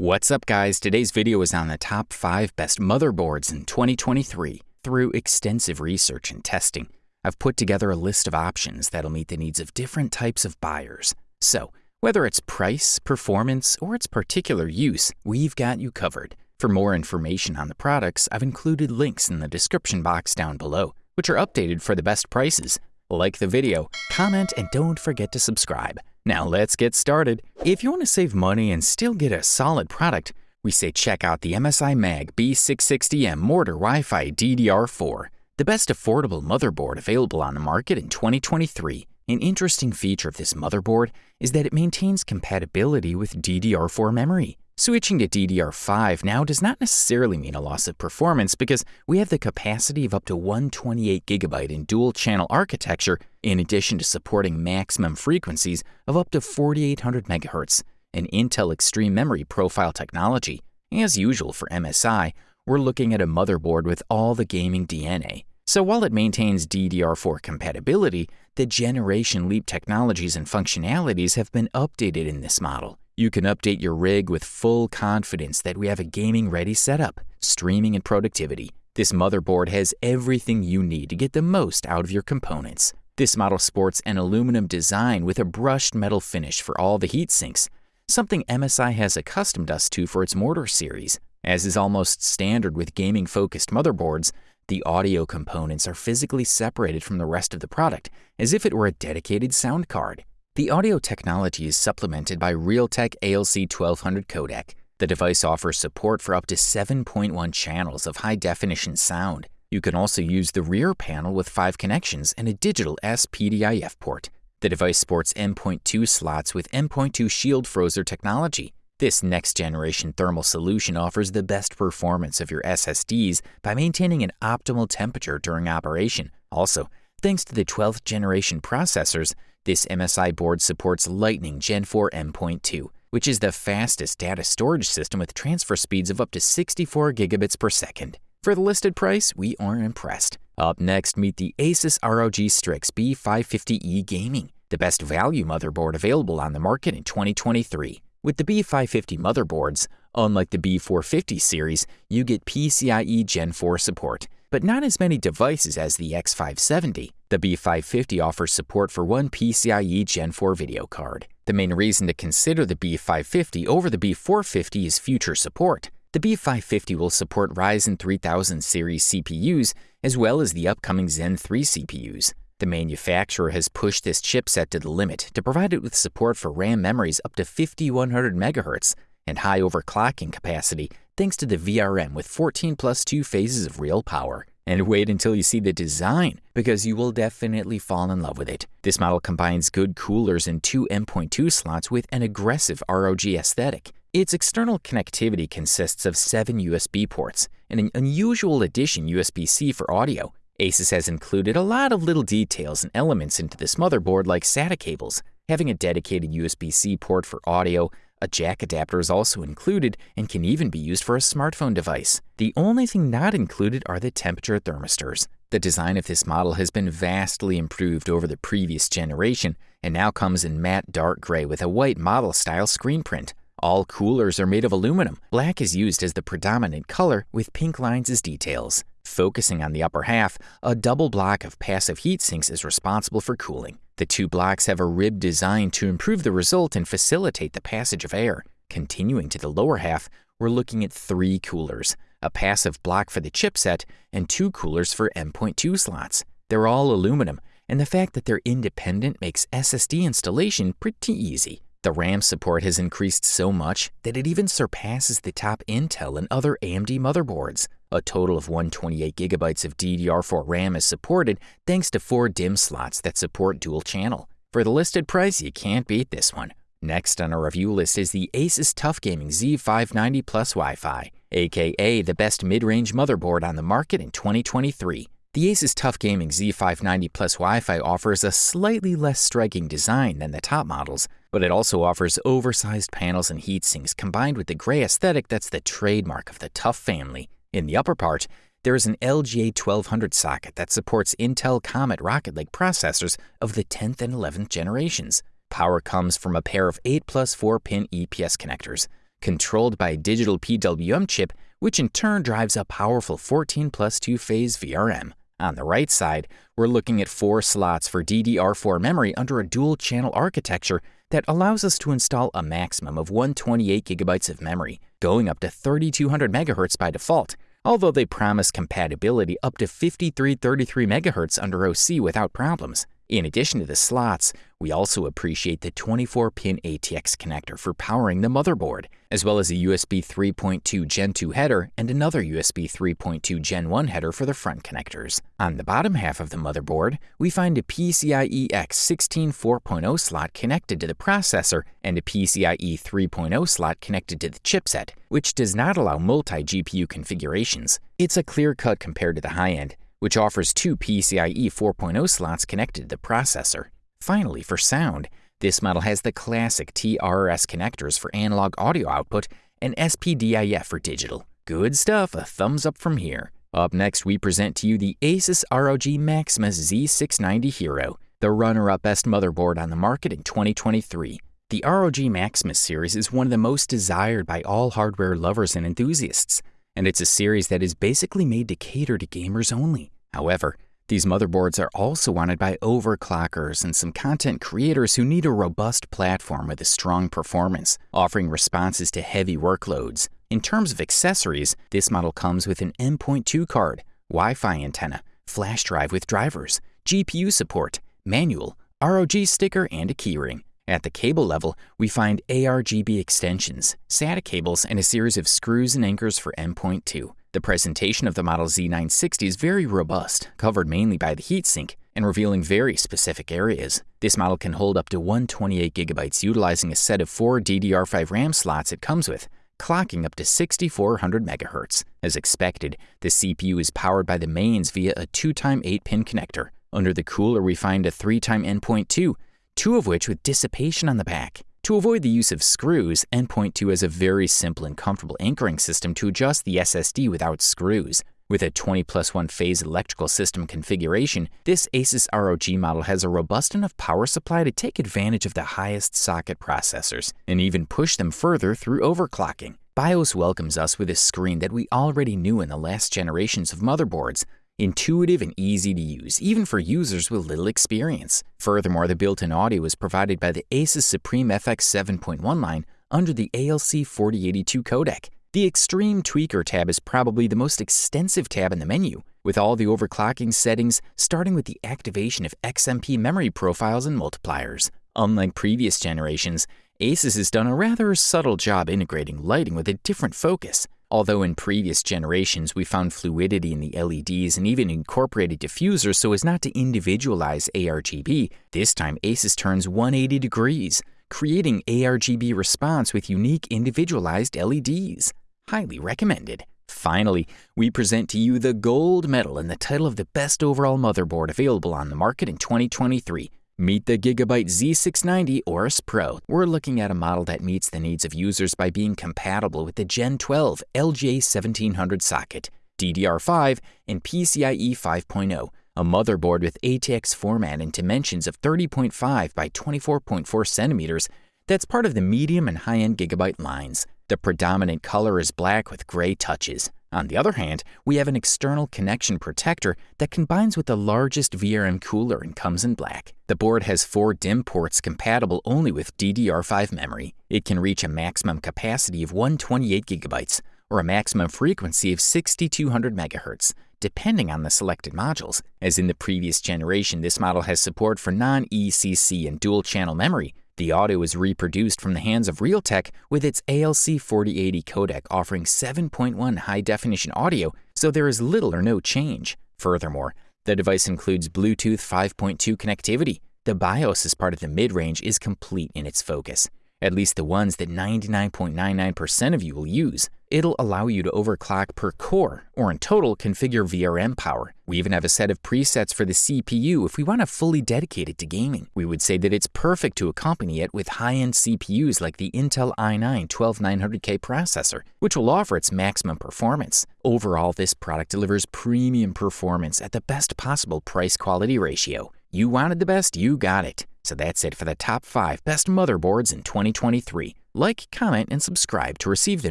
What's up guys, today's video is on the top 5 best motherboards in 2023. Through extensive research and testing, I've put together a list of options that'll meet the needs of different types of buyers. So, whether it's price, performance, or its particular use, we've got you covered. For more information on the products, I've included links in the description box down below, which are updated for the best prices. Like the video, comment, and don't forget to subscribe. Now let's get started. If you want to save money and still get a solid product, we say check out the MSI Mag B660M Mortar Wi-Fi DDR4, the best affordable motherboard available on the market in 2023. An interesting feature of this motherboard is that it maintains compatibility with DDR4 memory. Switching to DDR5 now does not necessarily mean a loss of performance because we have the capacity of up to 128GB in dual channel architecture in addition to supporting maximum frequencies of up to 4800 MHz and Intel Extreme Memory Profile technology. As usual for MSI, we're looking at a motherboard with all the gaming DNA. So while it maintains DDR4 compatibility, the generation leap technologies and functionalities have been updated in this model. You can update your rig with full confidence that we have a gaming ready setup, streaming, and productivity. This motherboard has everything you need to get the most out of your components. This model sports an aluminum design with a brushed metal finish for all the heat sinks, something MSI has accustomed us to for its Mortar series. As is almost standard with gaming focused motherboards, the audio components are physically separated from the rest of the product, as if it were a dedicated sound card. The audio technology is supplemented by Realtek ALC 1200 codec. The device offers support for up to 7.1 channels of high-definition sound. You can also use the rear panel with 5 connections and a digital SPDIF port. The device sports M.2 slots with M.2 Shield Frozr technology. This next-generation thermal solution offers the best performance of your SSDs by maintaining an optimal temperature during operation. Also, thanks to the 12th generation processors, this MSI board supports Lightning Gen 4 M.2, which is the fastest data storage system with transfer speeds of up to 64 gigabits per second. For the listed price, we are impressed. Up next, meet the Asus ROG Strix B550E Gaming, the best value motherboard available on the market in 2023. With the B550 motherboards, unlike the B450 series, you get PCIe Gen 4 support, but not as many devices as the X570. The B550 offers support for one PCIe Gen 4 video card. The main reason to consider the B550 over the B450 is future support. The B550 will support Ryzen 3000 series CPUs as well as the upcoming Zen 3 CPUs. The manufacturer has pushed this chipset to the limit to provide it with support for RAM memories up to 5100 MHz and high overclocking capacity thanks to the VRM with 14 plus 2 phases of real power. And wait until you see the design, because you will definitely fall in love with it. This model combines good coolers and two M.2 slots with an aggressive ROG aesthetic. Its external connectivity consists of seven USB ports and an unusual addition USB-C for audio. Asus has included a lot of little details and elements into this motherboard like SATA cables, having a dedicated USB-C port for audio, a jack adapter is also included and can even be used for a smartphone device. The only thing not included are the temperature thermistors. The design of this model has been vastly improved over the previous generation and now comes in matte dark gray with a white model style screen print. All coolers are made of aluminum. Black is used as the predominant color with pink lines as details. Focusing on the upper half, a double block of passive heat sinks is responsible for cooling. The two blocks have a rib design to improve the result and facilitate the passage of air. Continuing to the lower half, we're looking at three coolers, a passive block for the chipset, and two coolers for M.2 slots. They're all aluminum, and the fact that they're independent makes SSD installation pretty easy. The RAM support has increased so much that it even surpasses the top Intel and other AMD motherboards. A total of 128GB of DDR4 RAM is supported thanks to four DIMM slots that support dual channel. For the listed price, you can't beat this one. Next on our review list is the Asus TUF Gaming Z590 Plus Wi-Fi, aka the best mid-range motherboard on the market in 2023. The Asus TUF Gaming Z590 Plus Wi-Fi offers a slightly less striking design than the top models, but it also offers oversized panels and heatsinks combined with the gray aesthetic that's the trademark of the TUF family. In the upper part, there is an LGA 1200 socket that supports Intel Comet Rocket Lake processors of the 10th and 11th generations. Power comes from a pair of 8 plus 4 pin EPS connectors, controlled by a digital PWM chip, which in turn drives a powerful 14 plus 2 phase VRM. On the right side, we're looking at four slots for DDR4 memory under a dual channel architecture that allows us to install a maximum of 128 gigabytes of memory, going up to 3200 MHz by default, although they promise compatibility up to 5333 MHz under OC without problems. In addition to the slots, we also appreciate the 24-pin ATX connector for powering the motherboard, as well as a USB 3.2 Gen 2 header and another USB 3.2 Gen 1 header for the front connectors. On the bottom half of the motherboard, we find a PCIe X 16 4.0 slot connected to the processor and a PCIe 3.0 slot connected to the chipset, which does not allow multi-GPU configurations. It's a clear cut compared to the high-end, which offers two PCIe 4.0 slots connected to the processor. Finally, for sound, this model has the classic TRS connectors for analog audio output and SPDIF for digital. Good stuff, a thumbs up from here. Up next, we present to you the Asus ROG Maximus Z690 Hero, the runner-up best motherboard on the market in 2023. The ROG Maximus series is one of the most desired by all hardware lovers and enthusiasts and it's a series that is basically made to cater to gamers only. However, these motherboards are also wanted by overclockers and some content creators who need a robust platform with a strong performance, offering responses to heavy workloads. In terms of accessories, this model comes with an M.2 card, Wi-Fi antenna, flash drive with drivers, GPU support, manual, ROG sticker, and a keyring. At the cable level, we find ARGB extensions, SATA cables, and a series of screws and anchors for M.2. The presentation of the Model Z960 is very robust, covered mainly by the heatsink, and revealing very specific areas. This model can hold up to 128 gigabytes utilizing a set of four DDR5 RAM slots it comes with, clocking up to 6400 MHz. As expected, the CPU is powered by the mains via a 2x 8-pin connector. Under the cooler, we find a 3x M.2 two of which with dissipation on the back. To avoid the use of screws, M.2 has a very simple and comfortable anchoring system to adjust the SSD without screws. With a 20 plus 1 phase electrical system configuration, this Asus ROG model has a robust enough power supply to take advantage of the highest socket processors and even push them further through overclocking. BIOS welcomes us with a screen that we already knew in the last generations of motherboards, intuitive and easy to use, even for users with little experience. Furthermore, the built-in audio is provided by the Asus Supreme FX 7.1 line under the ALC 4082 codec. The Extreme Tweaker tab is probably the most extensive tab in the menu, with all the overclocking settings starting with the activation of XMP memory profiles and multipliers. Unlike previous generations, Asus has done a rather subtle job integrating lighting with a different focus. Although in previous generations we found fluidity in the LEDs and even incorporated diffusers so as not to individualize ARGB, this time Asus turns 180 degrees, creating ARGB response with unique individualized LEDs. Highly recommended. Finally, we present to you the gold medal and the title of the best overall motherboard available on the market in 2023, Meet the Gigabyte Z690 Aorus Pro. We're looking at a model that meets the needs of users by being compatible with the Gen 12 LGA1700 socket, DDR5, and PCIe 5.0, a motherboard with ATX format and dimensions of 30.5 by 24.4 centimeters that's part of the medium and high-end Gigabyte lines. The predominant color is black with gray touches. On the other hand, we have an external connection protector that combines with the largest VRM cooler and comes in black. The board has four DIMM ports compatible only with DDR5 memory. It can reach a maximum capacity of 128 gigabytes or a maximum frequency of 6200 MHz, depending on the selected modules. As in the previous generation, this model has support for non-ECC and dual-channel memory, the audio is reproduced from the hands of Realtek with its ALC 4080 codec offering 7.1 high definition audio, so there is little or no change. Furthermore, the device includes Bluetooth 5.2 connectivity. The BIOS as part of the mid range is complete in its focus at least the ones that 99.99% of you will use. It'll allow you to overclock per core, or in total, configure VRM power. We even have a set of presets for the CPU if we want to fully dedicate it to gaming. We would say that it's perfect to accompany it with high-end CPUs like the Intel i9 12900K processor, which will offer its maximum performance. Overall, this product delivers premium performance at the best possible price-quality ratio. You wanted the best, you got it. So that's it for the top 5 best motherboards in 2023. Like, comment, and subscribe to receive the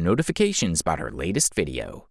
notifications about our latest video.